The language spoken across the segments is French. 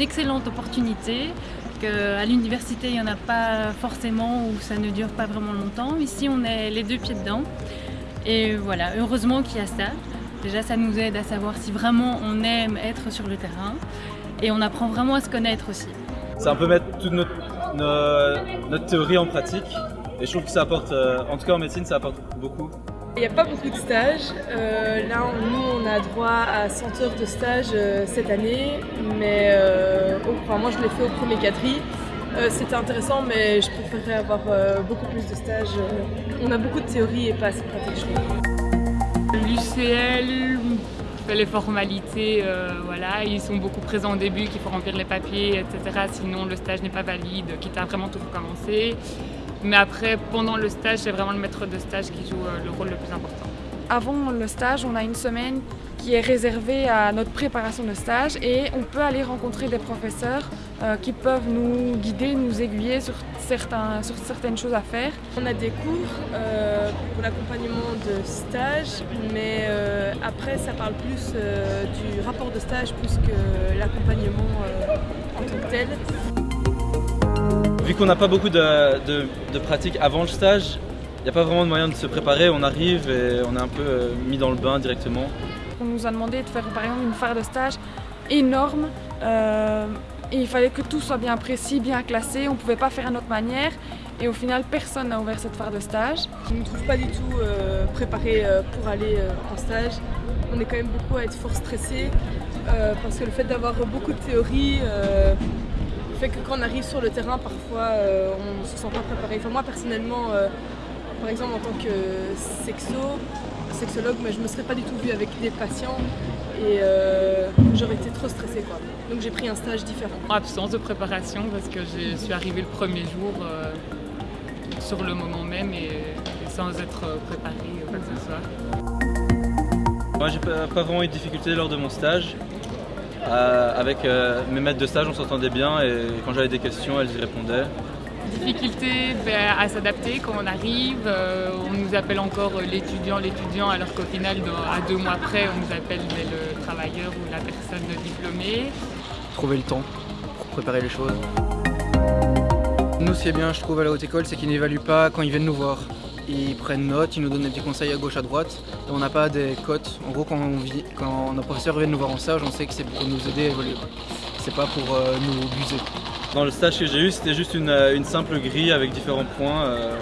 excellente opportunité. À l'université, il n'y en a pas forcément ou ça ne dure pas vraiment longtemps. Ici, on est les deux pieds dedans. Et voilà, heureusement qu'il y a ça. Déjà, ça nous aide à savoir si vraiment on aime être sur le terrain. Et on apprend vraiment à se connaître aussi. C'est un peu mettre toute notre, notre, théorie en pratique. Et je trouve que ça apporte, euh, en tout cas en médecine, ça apporte beaucoup. Il n'y a pas beaucoup de stages. Euh, là, nous, on a droit à 100 heures de stage euh, cette année, mais euh, moi, je l'ai fait au premier quadri. C'était intéressant, mais je préférerais avoir beaucoup plus de stages. on a beaucoup de théorie et pas assez pratique, L'UCL les formalités, voilà, ils sont beaucoup présents au début, qu'il faut remplir les papiers, etc. Sinon, le stage n'est pas valide, quitte à vraiment tout recommencer. Mais après, pendant le stage, c'est vraiment le maître de stage qui joue euh, le rôle le plus important. Avant le stage, on a une semaine qui est réservée à notre préparation de stage et on peut aller rencontrer des professeurs euh, qui peuvent nous guider, nous aiguiller sur, certains, sur certaines choses à faire. On a des cours euh, pour l'accompagnement de stage, mais après ça parle plus du rapport de stage plus que l'accompagnement en tant que tel. Vu qu'on n'a pas beaucoup de, de, pratique avant le stage, il n'y a pas vraiment de moyen de se préparer, on arrive et on est un peu euh, mis dans le bain directement. On nous a demandé de faire par exemple une phare de stage énorme euh, et il fallait que tout soit bien précis, bien classé, on ne pouvait pas faire à notre manière et au final personne n'a ouvert cette phare de stage. Je ne me trouve pas du tout euh, préparée pour aller en stage. On est quand même beaucoup à être fort stressé parce que le fait d'avoir beaucoup de théorie fait que quand on arrive sur le terrain, parfois euh, on ne se sent pas préparé. Enfin, moi personnellement, euh, par exemple en tant que sexo, sexologue, mais je ne me serais pas du tout vue avec des patients et euh, j'aurais été trop stressée. Quoi. Donc j'ai pris un stage différent. Absence de préparation parce que je suis arrivée le premier jour sur le moment même et, sans être préparée ou quoi que ce soit. Moi j'ai pas vraiment eu de difficultés lors de mon stage. Euh, avec euh, mes maîtres de stage, on s'entendait bien et quand j'avais des questions, elles y répondaient. Difficulté ben, à s'adapter quand on arrive, euh, on nous appelle encore l'étudiant, l'étudiant, alors qu'au final, à deux mois près, on nous appelle le travailleur ou la personne diplômée. Trouver le temps pour préparer les choses. Nous, ce qui est bien, je trouve, à la haute école, c'est qu'ils n'évaluent pas quand ils viennent nous voir ils prennent note, ils nous donnent des petits conseils à gauche, à droite. Et on n'a pas des cotes. En gros, quand, on vit, quand nos professeurs viennent nous voir en stage, on sait que c'est pour nous aider à évoluer. C'est pas pour euh, nous buser. Dans le stage que j'ai eu, c'était juste une, euh, simple grille avec différents points euh,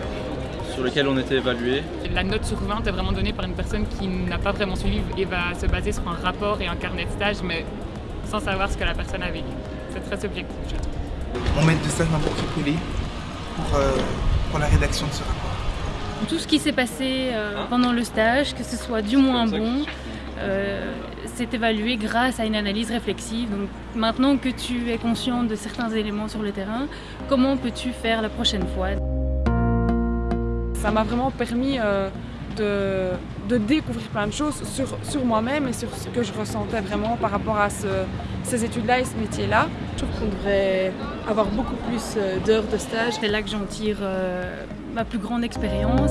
sur lesquels on était évalué. La note sur 20 est vraiment donnée par une personne qui n'a pas vraiment suivi et va se baser sur un rapport et un carnet de stage, mais sans savoir ce que la personne a vécu. C'est très subjectif, je trouve. Mon maître de stage m'a beaucoup pour, pour la rédaction de ce rapport tout ce qui s'est passé euh, hein pendant le stage, que ce soit du moins bon, euh, c'est évalué grâce à une analyse réflexive. Donc maintenant que tu es conscient de certains éléments sur le terrain, comment peux-tu faire la prochaine fois? Ça m'a vraiment permis euh, de, découvrir plein de choses sur, sur moi-même et sur ce que je ressentais vraiment par rapport à ces études-là et ce métier-là. Je trouve qu'on devrait avoir beaucoup plus d'heures de stage. C'est là que j'en tire ma plus grande expérience.